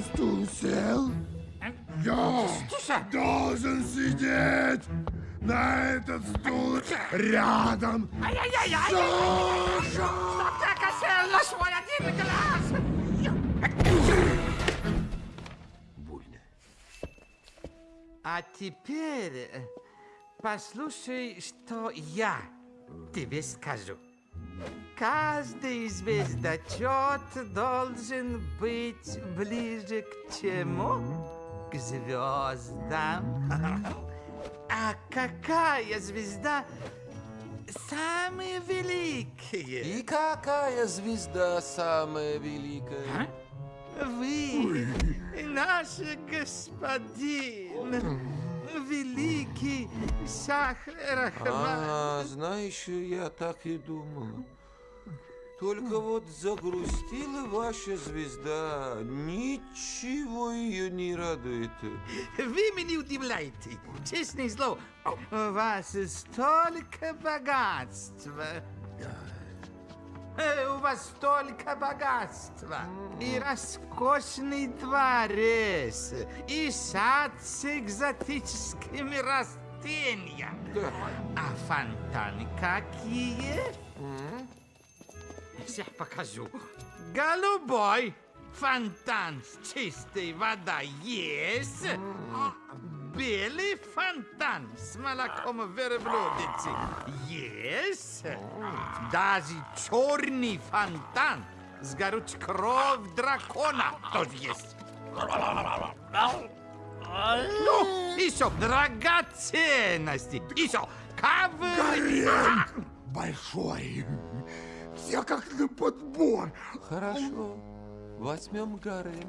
На стул сел? Я должен сидеть на этот стул рядом. Ай-яй-яй-яй! Саша! На свой один глаз! Больно. А теперь послушай, что я тебе скажу. Каждый звездочет должен быть ближе к чему? К звездам. А какая звезда самая великая? И какая звезда самая великая? Вы, наш господин, великий Шахрахман. А, знаешь, я так и думал. Только вот загрустила ваша звезда. Ничего ее не радует. Вы меня удивляете, честное слово. У вас столько богатства. Э, У вас столько богатства. И роскошный дворец, и сад с экзотическими растениями. Да. А фонтаны какие? Сейчас покажу. Голубой фонтан с чистой водой есть. Белый фонтан с молоком верблюдицы есть. Даже черный фонтан с горючей кровь дракона тоже есть. Ну, еще драгоценности, еще ковры. Гарем большой. Все как на подбор. Хорошо. Возьмем гарем.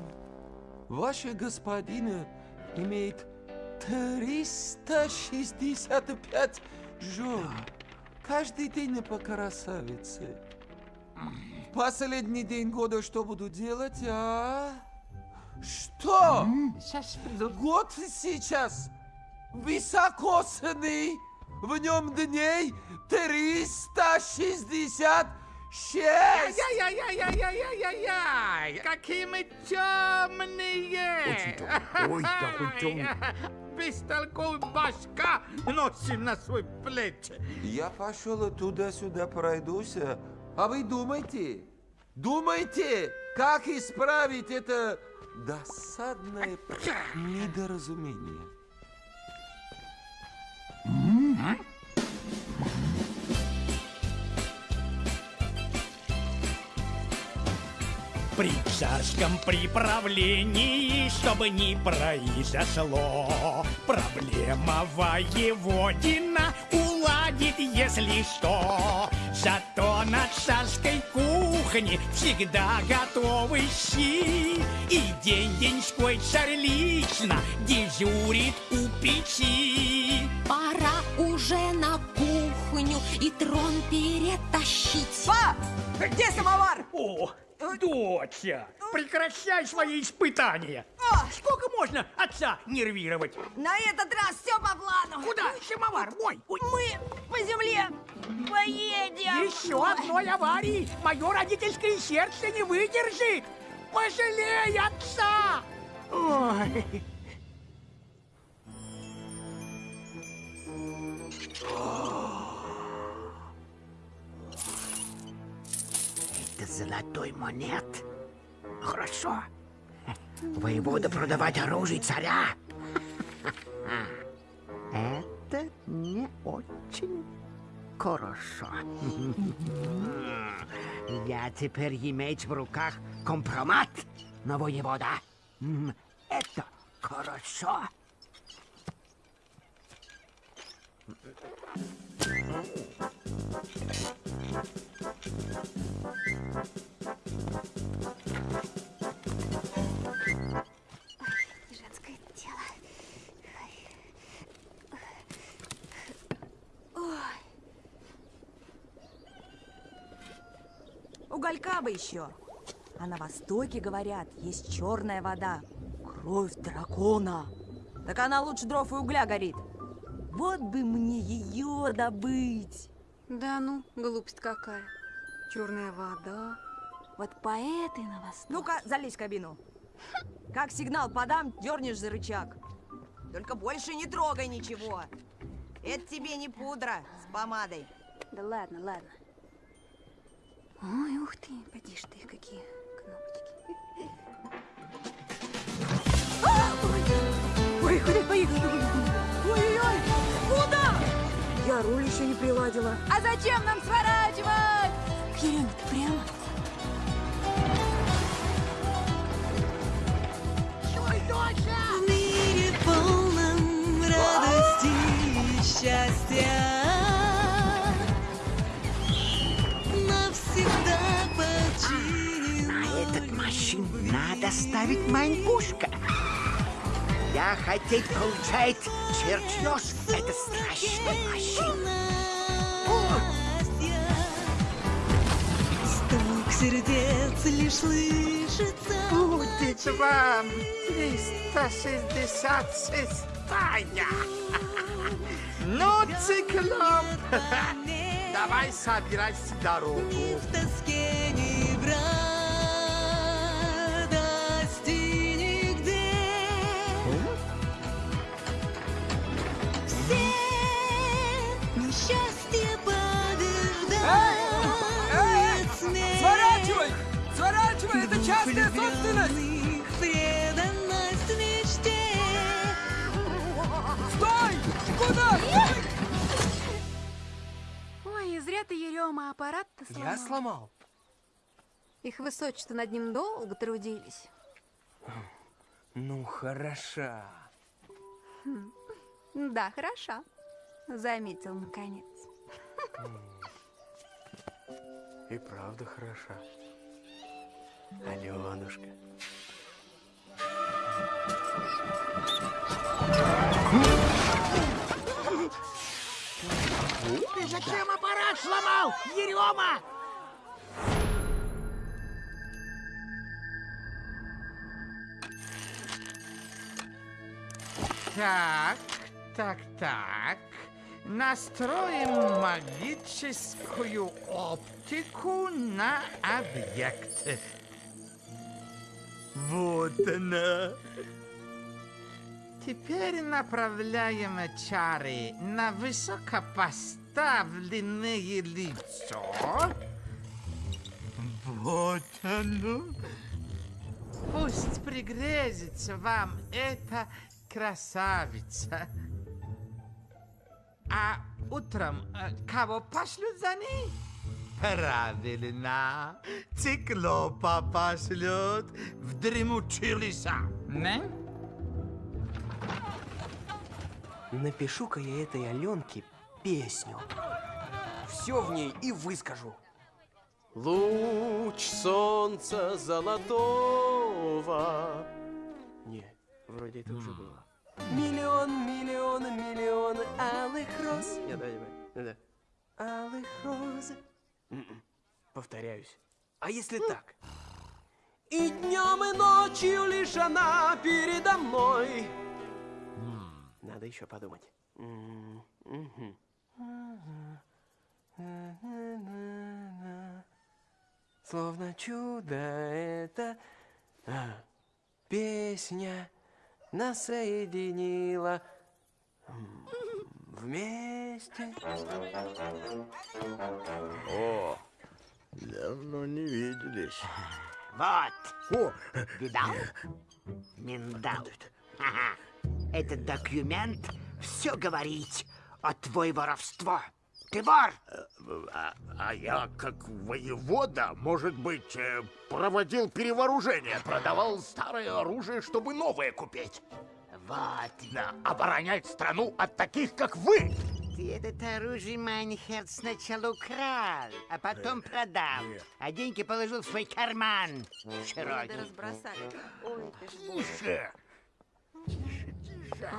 Ваша господина имеет 365 жен. Каждый день по красавице. Последний день года что буду делать, а? Что? Сейчас приду. Год сейчас высокосный, в нем дней 366. Ай-яй-яй-яй-яй-яй-яй! Какие мы темные! Очень темный. Ой, какой темный. Бестолковый башка носим на свой плечи. Я пошел туда-сюда пройдусь, а вы думайте, думайте, как исправить это досадное недоразумение. При царском приправлении, чтобы не произошло, проблема воеводина уладит, если что. Зато на царской кухне всегда готовы щи, и день-деньской царь лично дежурит у печи. Пора уже на кухню и трон перетащить. Па! Где самовар? О, доча, прекращай свои испытания. Сколько можно отца нервировать? На этот раз все по плану. Куда? Самовар мой. Ой, Мы по земле поедем. Еще одной аварии мое родительское сердце не выдержит. Пожалей отца. Ой. Это золотой монет. Хорошо. Воевода продавать оружие царя. Это не очень хорошо. Я теперь иметь в руках компромат на воевода. Это хорошо. Женское Уголька бы еще. А на Востоке, говорят, есть черная вода. Кровь дракона. Так она лучше дров и угля горит. Вот бы мне ее добыть. Да ну, глупость какая. Черная вода. Вот по этой на Восток. Ну-ка, залезь в кабину. Как сигнал подам, дернешь за рычаг. Только больше не трогай ничего. Это тебе не пудра с помадой. Да ладно, ладно. Ой, ух ты, поди ж ты, какие кнопочки. Ой, куда поехали? Ой-ой-ой, куда? Я руль еще не приладила. А зачем нам сворачивать? Еремик, прямо? Ой, доча! Надо ставить Майнпушка. Я хотеть получать чертеж. Это страшная машина. счастья. Стук сердец лишь слышится Будет вам 366 Ну, циклоп, давай собирайся в дорогу. Влюбленных преданность мечте. Стой! Куда? Ой, зря ты, Ерема, аппарат-то сломал. Я сломал. Их высочество над ним долго трудились. Ну, хороша. Да, хороша. Заметил, наконец. И правда хороша. Аленушка. Ты зачем аппарат сломал, Ерема? Так, так, так. Настроим магическую оптику на объект. Вот она. Теперь направляем чары на высокопоставленное лицо. Вот оно. Пусть пригрезится вам эта красавица. А утром э, кого пошлют за ней? Правильно. Циклопа пошлет в дремучие леса. Не? Напишу-ка я этой Аленке песню. Все в ней и выскажу. Луч солнца золотого. Не, вроде это уже было. Миллион, миллион, миллион алых роз. Не, давай, давай. Да. Алых роз. М-м. Повторяюсь. А если так? И днем, и ночью лишь она передо мной. Надо еще подумать. М, мгм. Словно чудо это а, песня нас соединила м, вместе. О, давно не виделись. Вот. О, видал? Миндал. Ага. Этот документ все говорит о твой воровство. Ты вор. А, а я, как воевода, может быть, э, проводил перевооружение, продавал старое оружие, чтобы новое купить. Да, оборонять страну от таких, как вы. Ты этот оружие мин херц сначала украл, а потом продал. А деньги положил в свой карман. Надо Широкий. разбросать. Ой, ты ж боже. Тише.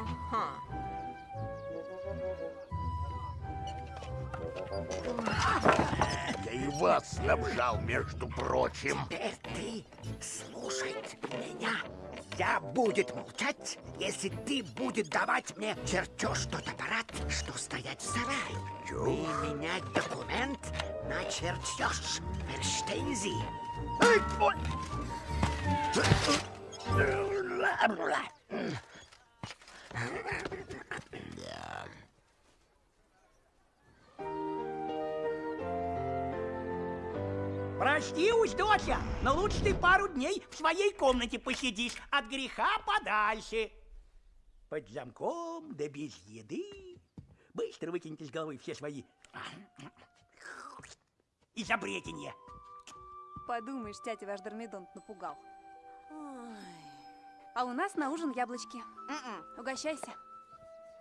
Я и вас снабжал, между прочим. Теперь ты слушать меня. Я будет молчать, если ты будет давать мне чертеж тот аппарат, что стоять в сарае. И менять документ на чертеж. Verstehen Sie? Прости, уж, доча, но лучше ты пару дней в своей комнате посидишь, от греха подальше. Под замком, да без еды. Быстро выкиньте из головы все свои изобретения. Подумаешь, тятя ваш Дормидонт напугал. А у нас на ужин яблочки. Угощайся.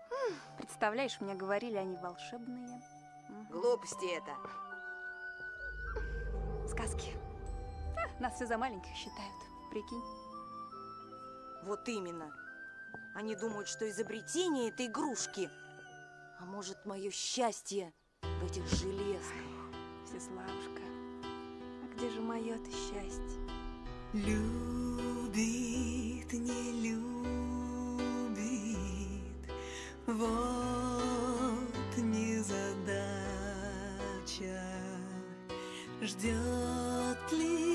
М, Представляешь, мне говорили, они волшебные. Глупости это. Сказки. А, Нас все за маленьких считают. Прикинь. Вот именно. Они думают, что изобретение это игрушки. А может, мое счастье в этих железных. Всеславушка, а где же мое-то счастье? Любит, не любит, вот незадача. Ждет ли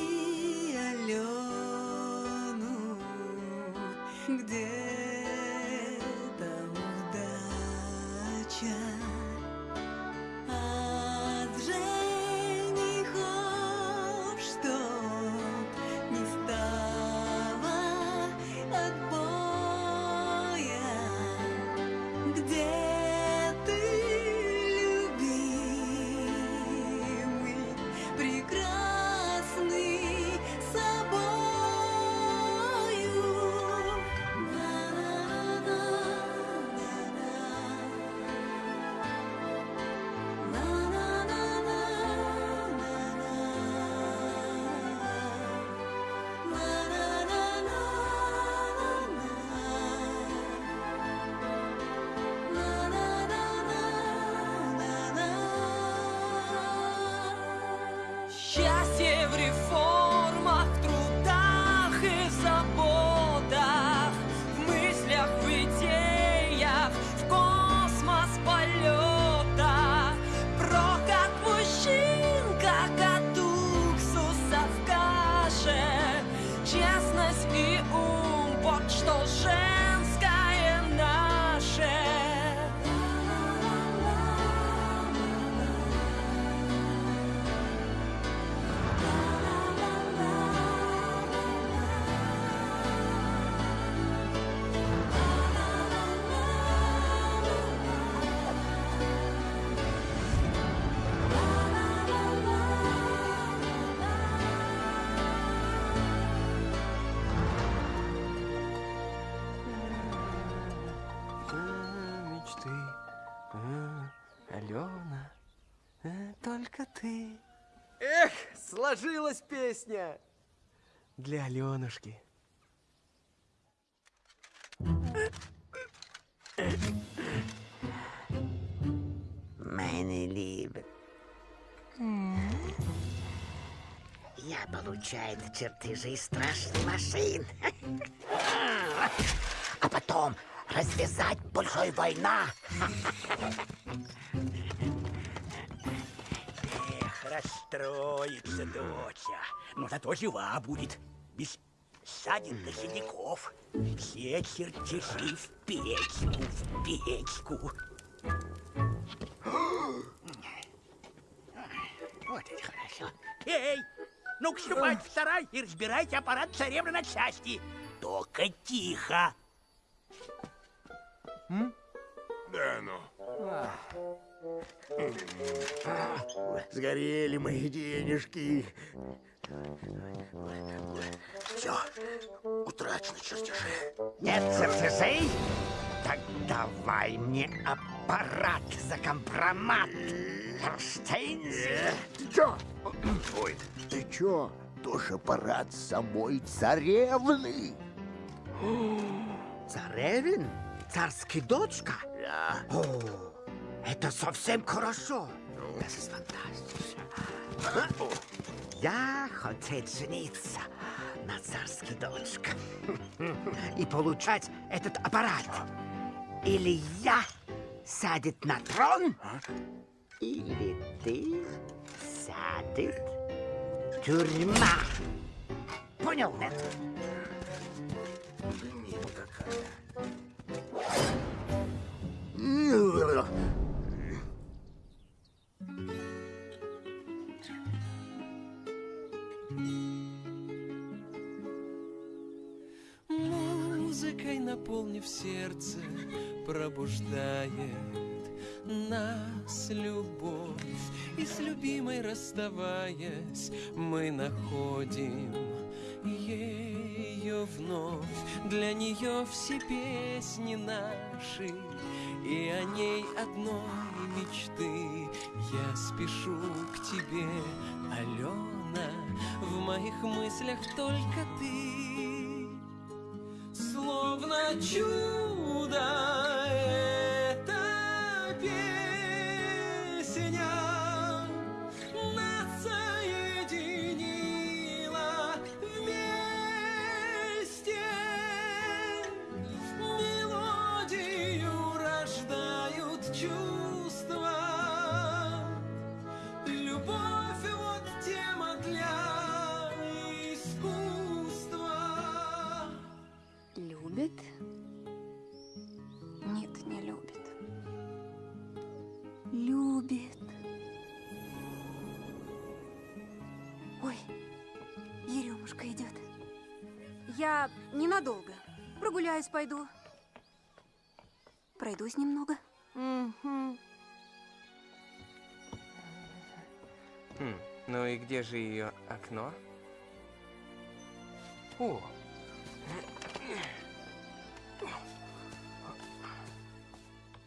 только ты. Эх, сложилась песня. Для Аленушки. Meine Liebe. Я получаю чертежи страшных машин. А потом развязать большой война. Расстроится доча. Но зато жива будет. Без ссадин до синяков. Все чертежи в печку, в печку. Вот это хорошо. Эй, ну-ка ступайте в сарай и разбирайте аппарат царевны на части. Только тихо. Да ну. Сгорели мои денежки. Все, утрачены чертежи. Нет чертежей? Так давай мне аппарат за компромат. Эрштейн. Ты чё? Ой, ты чё? Тоже аппарат самой царевны. Царевин? Царский дочка? Да. О, это совсем хорошо. Ну. Я хотел жениться на царской дочке и получать этот аппарат. Или я садит на трон, а? или ты садит тюрьма. Понял, нет? Ну, Музыкой наполнив сердце, пробуждает нас любовь. И с любимой расставаясь, мы находим ее вновь. Для нее все песни наши, и о ней одной мечты. Я спешу к тебе, Алена в моих мыслях только ты. Словно чудо Я ненадолго. Прогуляюсь пойду. Пройдусь немного. Мгм. Хм, ну и где же ее окно? О,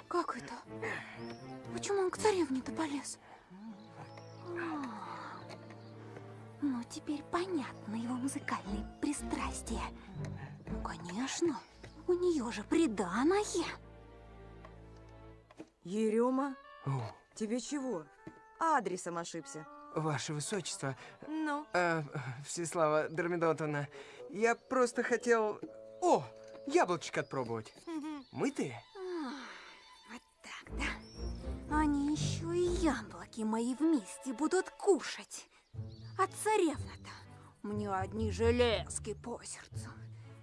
Как это? Почему он к царевне-то полез? Ну, теперь понятно его музыкальные пристрастия. Ну, конечно, у нее же приданое. Ерема, о, тебе чего? Адресом ошибся. ваше высочество, Ну? э, Всеслава Дормидонтовна, я просто хотел... О, яблочко отпробовать. Мытые? Вот так, да. Они еще и яблоки мои вместе будут кушать. А царевна-то мне одни железки по сердцу.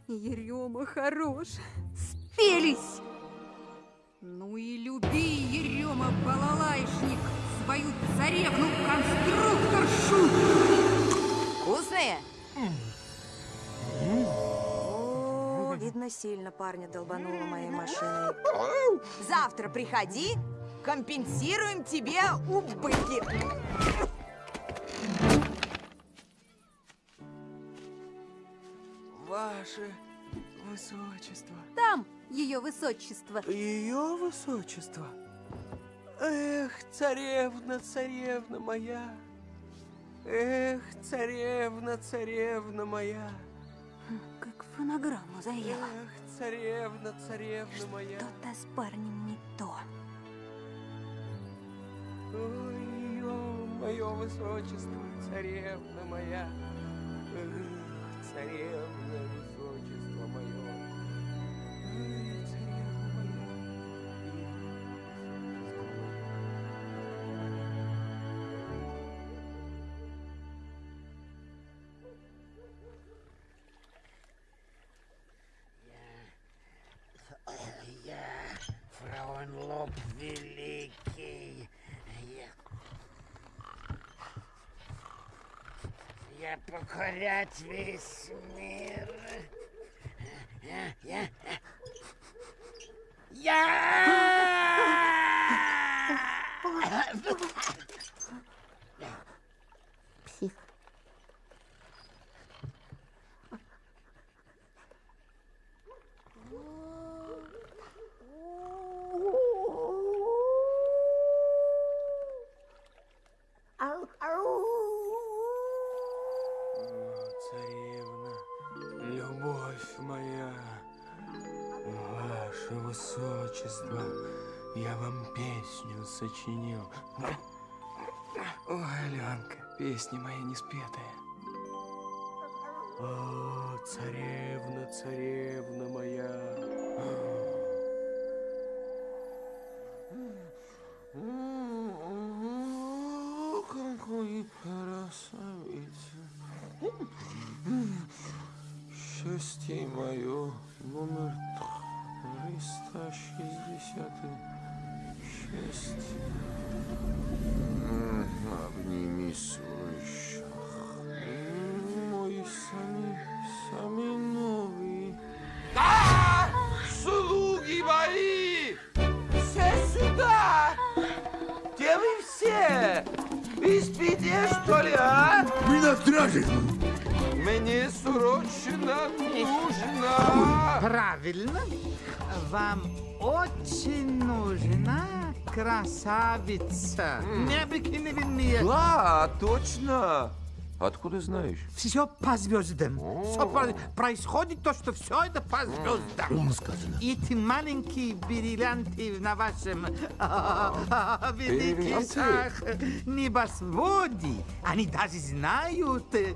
Ерема хорош. Спелись! Ну и люби, Ерема, балалайшник, свою царевну-конструкторшу! Вкусные? О, видно, сильно парня долбануло моей машиной. Завтра приходи, компенсируем тебе убытки. Ваше высочество. Там ее высочество. Ее высочество? Эх, царевна, царевна моя. Эх, царевна, царевна моя. Как фонограмму заела. Эх, царевна, царевна моя. Что-то с парнем не то. Ой, мое высочество, царевна моя. Эх, царевна, Фрауенлоб Великий. Я... Я покорять весь мир. Я... Я... Я... номер 366. Обними свой шах. Мой сами, сами новый. Да! Слуги мои! Все сюда! Где вы все? Вы спите, что ли, а? Мы на страже! Мне срочно нужно... Правильно. Вам очень нужна красавица. Необыкновенная. Да, точно. Откуда знаешь? Все по звездам. Всё про- происходит то, что все это по звездам. Умно сказано. Эти маленькие бриллианты на вашем а, великих Бриллианты? ах, небосводе, они даже знают, э,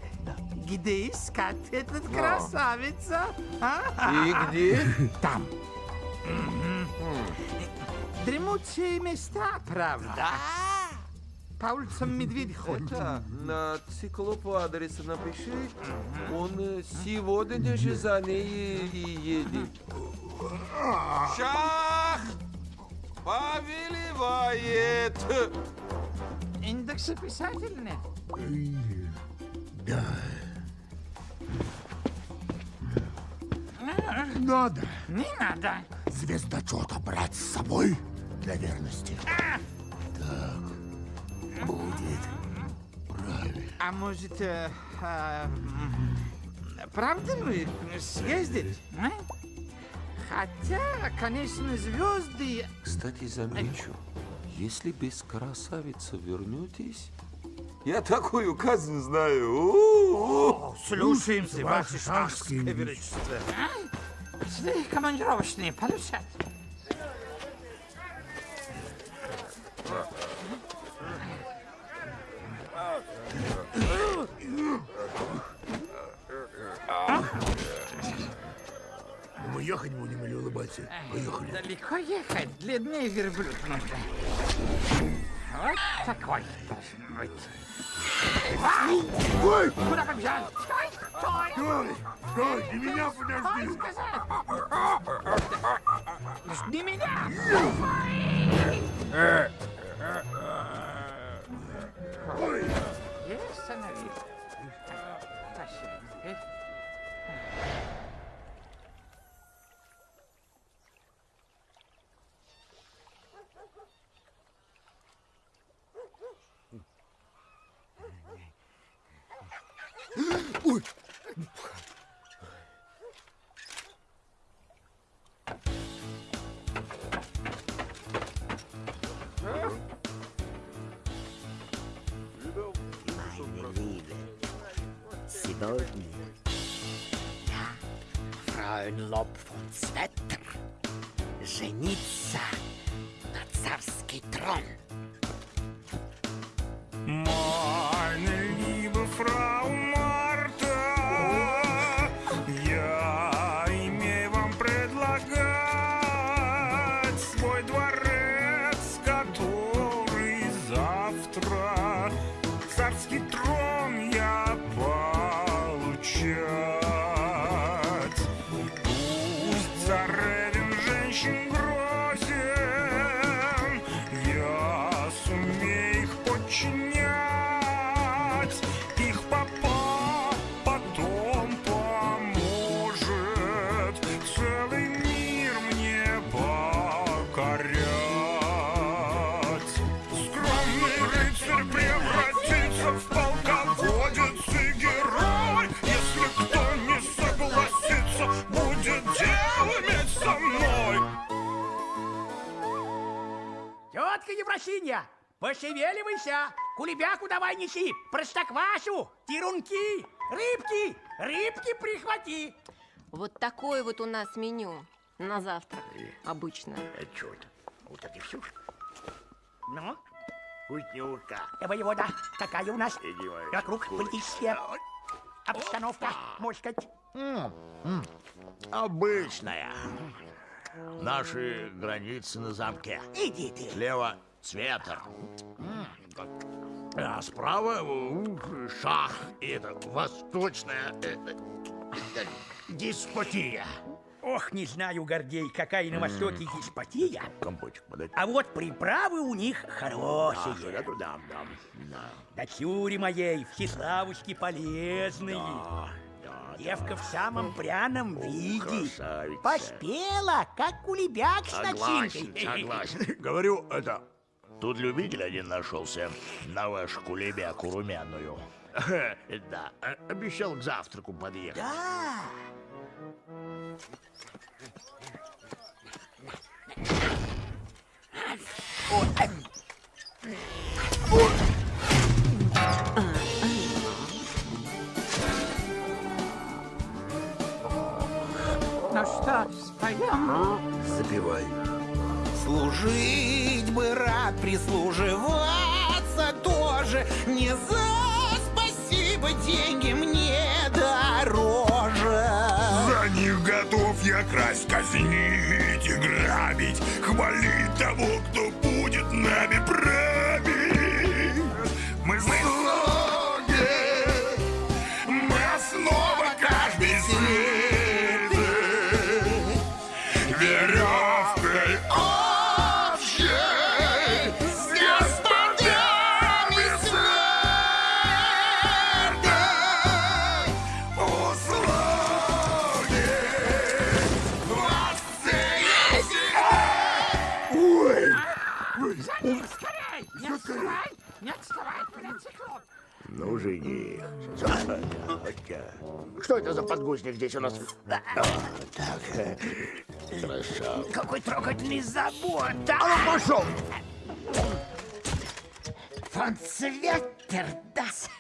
где искать этот красавица. А? И где? Там. Дремучие места, правда? Да. По улицам медведь ходит. Это на циклопу адреса напиши. Он э, сегодня же за ней и едет. Шах! Повелевает! Индексы писательные. Да. Надо Не надо. звездочета брать с собой для верности. Так, будет правильно. А может, э, э, правда мы съездить? а? Хотя, конечно, звезды... Кстати, замечу, если без красавицы вернетесь, я такую казнь знаю. У-у-у. Слушаемся, ваше ваше шахское шахское величество. Пошли командировочные получать. Ехать будем или улыбаться? Поехали. Далеко ехать, длиннее верблюд нужно. Вот такой должен быть. Ой! Куда побежал? Стой, стой! Стой! Стой! Ты меня подожди! Жди меня! Ой! И остановил. Завтра царский трон я получать. Тетка Евросинья, пошевеливайся! Кулебяку давай неси, простоквашу, тирунки, рыбки, рыбки прихвати. Вот такое вот у нас меню на завтрак обычно. А что это? Вот это все? Ну, э, воевода, какая у нас Иди, вокруг политическая обстановка, можно сказать? Обычная. Наши границы на замке. Иди ты. Слева цветр. А справа ух, шах. И это восточная э, э, деспотия. Ох, не знаю, Гордей, какая на Востоке деспотия. Компотик подать. А вот приправы у них хорошие. А, я туда дам. Да. Дочуре моей, всеславушки полезные. Девка в самом пряном виде. красавица. Поспела, как кулебяк с Согласен, начинкой. согласен. Говорю, это... Тут любитель один нашелся на вашу кулебяку румяную. Да, э, обещал к завтраку подъехать. Да. Ну что, споем? Запивай. Служить бы рад, прислуживаться тоже Не за спасибо деньги мне дороже За них готов я красть, казнить и грабить Хвалить того, кто будет нами править это за подгузник здесь у нас? А, Так, э, хорошо. Какой трогательный забота. А ну, пошел! Фон Цветтердас.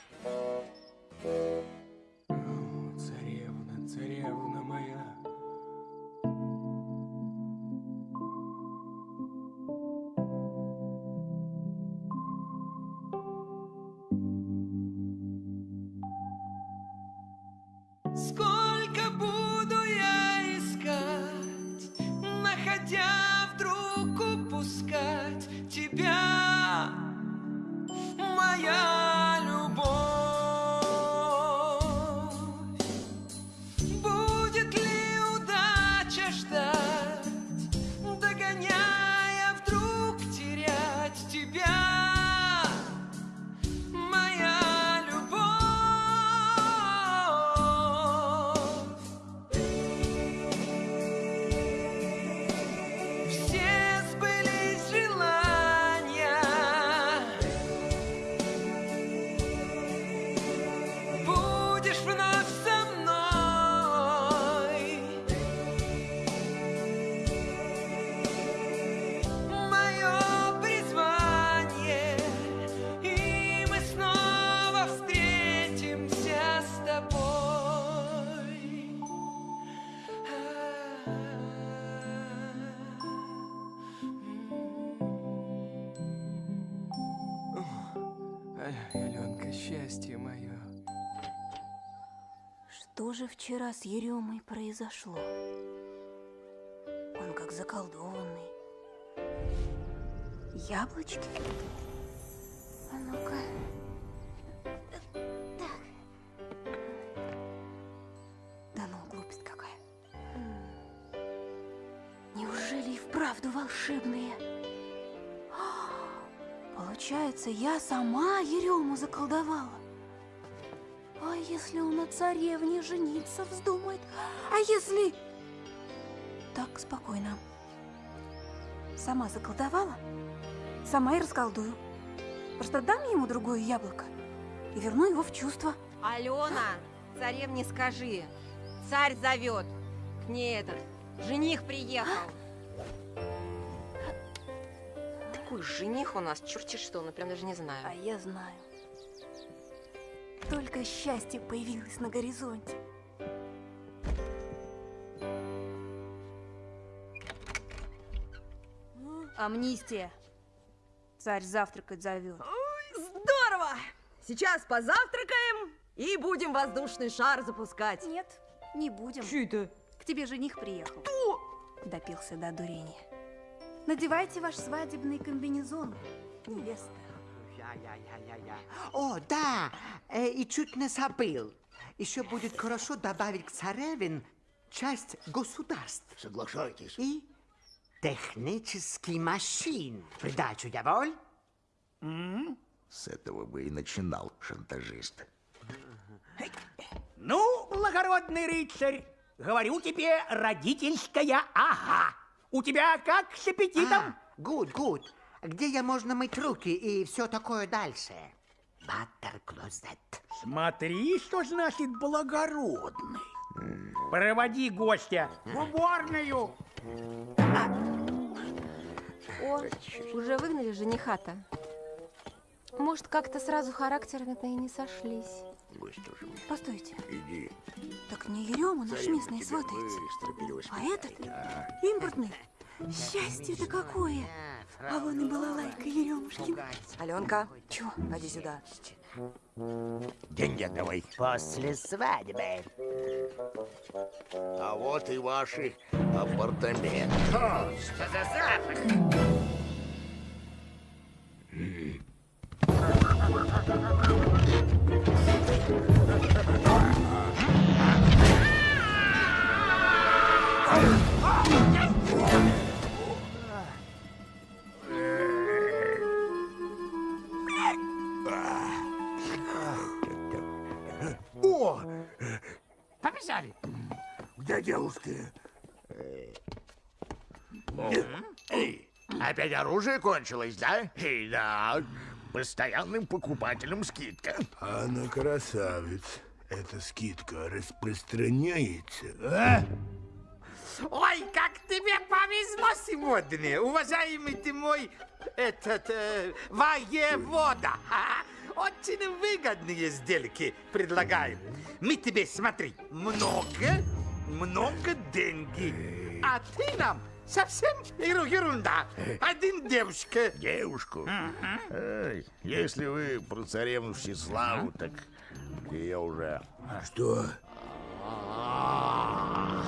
Что же вчера с Еремой произошло? Он как заколдованный. Яблочки? А ну-ка. Ну, вправду волшебные? Получается, я сама Ерему заколдовала. А если он на царевне жениться вздумает? А если... Так, спокойно. Сама заколдовала, сама и расколдую. Просто дам ему другое яблоко и верну его в чувство. Алена, царевне скажи. Царь зовет. К ней этот, жених приехал. Такой жених у нас, черти что, ну прям даже не знаю. А я знаю. Только счастье появилось на горизонте. Амнистия. Царь завтракать зовет. Здорово! Сейчас позавтракаем и будем воздушный шар запускать. Нет, не будем. Че это? К тебе жених приехал. Кто? Допился до дурения. Надевайте ваш свадебный комбинезон, невеста. Я-я-я-я-я. О, да, э, и чуть не забыл. Еще будет хорошо добавить к царевин часть государств. Соглашайтесь. И технический машин. Придачу я воль? С этого бы и начинал шантажист. Ну, благородный рыцарь, говорю тебе, родительская ага. У тебя как с аппетитом? Гуд, гуд. Где я можно мыть руки и все такое дальше? Баттерклозет. Смотри, что значит благородный. Проводи гостя в уборную. О, уже выгнали жениха-то. Может, как-то сразу характерами-то и не сошлись. Постойте, Иди. так не Ерема наш местный сватается, а этот импортный. Счастье-то какое! А вон и была лайка Еремушкин. Аленка, чё? Ходи сюда. Деньги отдавай. После свадьбы. А вот и ваши апартаменты. Что за запах? Девушки? Эй, опять оружие кончилось, да? Эй, да. Постоянным покупателям скидка. Она красавец. Эта скидка распространяется, а? Ой, как тебе повезло сегодня, уважаемый ты мой, этот, э, воевода. Ха-ха. Очень выгодные сделки предлагаем. Мы тебе, смотри, много, много деньги. А ты нам совсем еру- ерунда. Один девушка. Девушку? Эй, если вы про царевну Всеславу, так я уже... А что?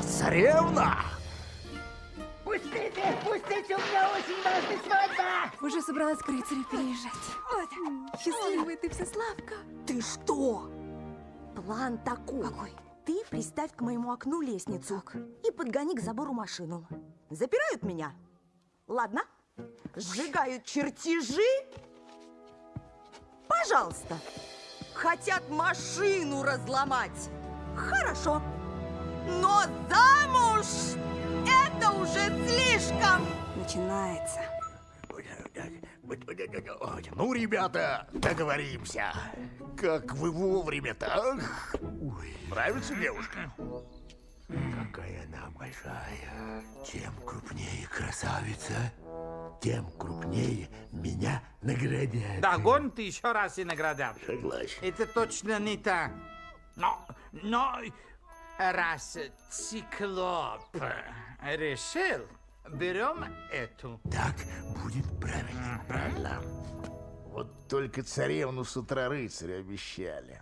Царевна? Пустите, пустите, у меня очень важная свадьба! Уже собралась к рыцарю переезжать. Вот, счастливая ты, Всеславка. Ты что? План такой. Какой? Ты приставь к моему окну лестницу и подгони к забору машину. Запирают меня? Ладно. Сжигают чертежи? Пожалуйста. Хотят машину разломать? Хорошо. Но замуж это уже слишком. Начинается. Ну, ребята, договоримся. Как вы вовремя-то, а? Нравится девушка? Какая она большая. Чем крупнее красавица, тем крупнее меня наградят. Да, гон ты еще раз и наградят. Согласен. Это точно не так. Но, но раз циклоп решил, берем эту. Так будет правильно. Правильно. Вот только царевну с утра рыцаря обещали.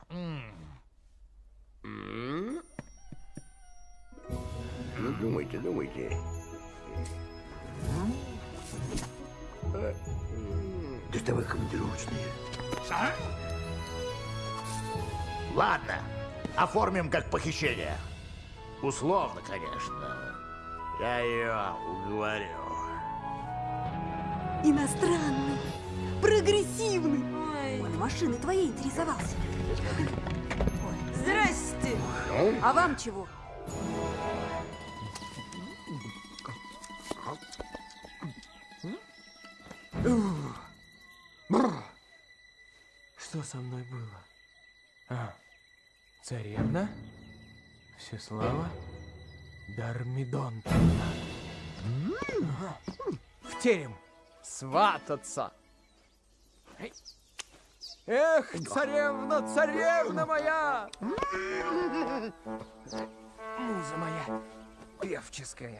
Ну, думайте, думайте. Доставай командировочные. Ладно, оформим как похищение. Условно, конечно. Я ее уговорю. Иностранный, прогрессивный. Он машины твоей интересовался. Здрасте. А вам чего? Что со мной было? А, царевна? Всеслава? Дармидонтовна. В терем свататься. Эй. Эх, царевна, царевна моя! Муза моя певческая.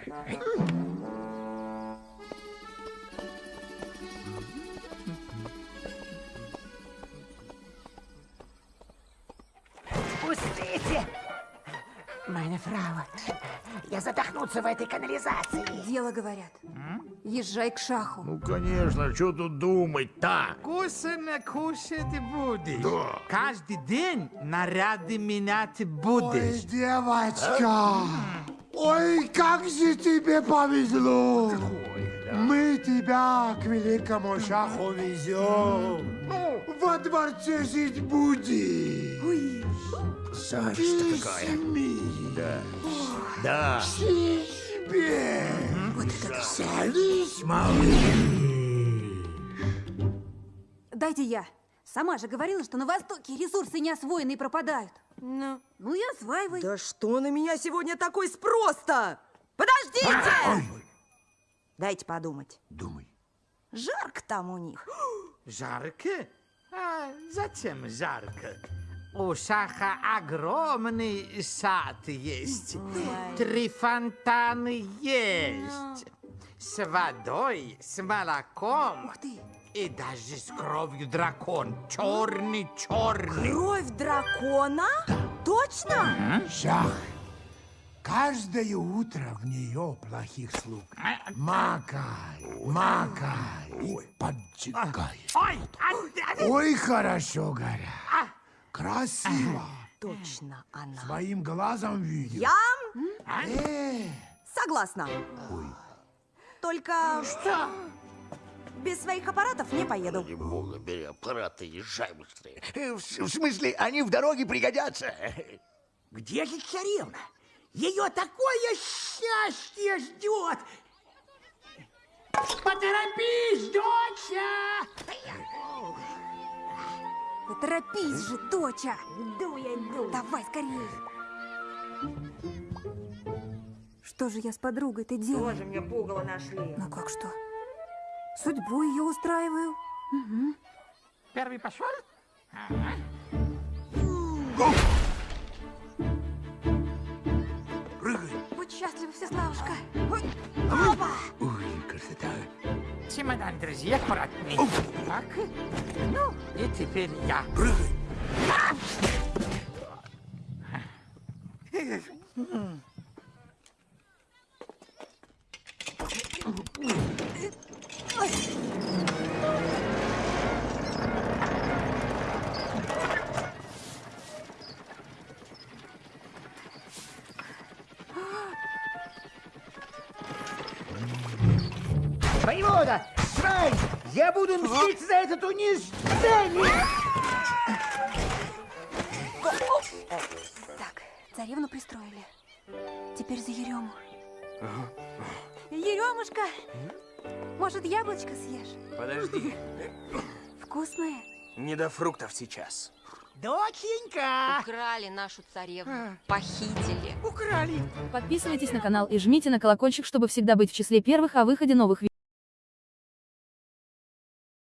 Frau, я задохнуться в этой канализации. Дело говорят. Езжай к шаху. Ну, конечно, что тут думать-то? Вкусно кушать будешь. Да. Каждый день наряды менять будешь. девочка! Ой, как же тебе повезло! Мы тебя к великому шаху везем. Во дворце жить будешь. Зависть какая. Да. Да. Себе. Вот это да. Садись, малыш. Дайте я. Сама же говорила, что на Востоке ресурсы неосвоенные пропадают. Ну, ну и осваивай. Да что на меня сегодня такой спрос-то? Подождите! Дайте подумать. Думай. Жарко там у них. Жарко? А зачем жарко? У Шаха огромный сад есть. Три фонтана есть. С водой, с молоком. И даже с кровью дракон. Черный, черный. Кровь дракона? Точно? Шах. Каждое утро в нее плохих слуг. Макай, макай и поджигай. Ой, хорошо горят. Красиво. Точно она. Своим глазом видел. Я Э, согласна. Только... Что? Без своих аппаратов не поеду. Бога бери аппараты, езжай быстрее. Э, В, в смысле, они в дороге пригодятся. Где же царевна? Ее такое счастье ждет! Поторопись, доча! Да торопись же, доча. Иду я, иду. Давай скорее. Что же я с подругой-то делаю? Тоже мне пугало нашли. Ну как что? Судьбу ее устраиваю. Угу. Первый пошел? Будь Чемодан, друзья, аккуратней. Так. Ну, и теперь я. Воевода, сейчас. Доченька! украли нашу царевну. Похитили. Украли! Подписывайтесь на канал и жмите на колокольчик, чтобы всегда быть в числе первых о выходе новых видео.